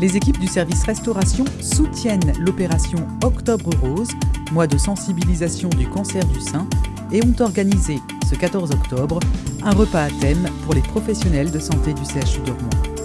les équipes du service restauration soutiennent l'opération Octobre Rose, mois de sensibilisation du cancer du sein, et ont organisé, ce 14 octobre, un repas à thème pour les professionnels de santé du CHU de Rouen.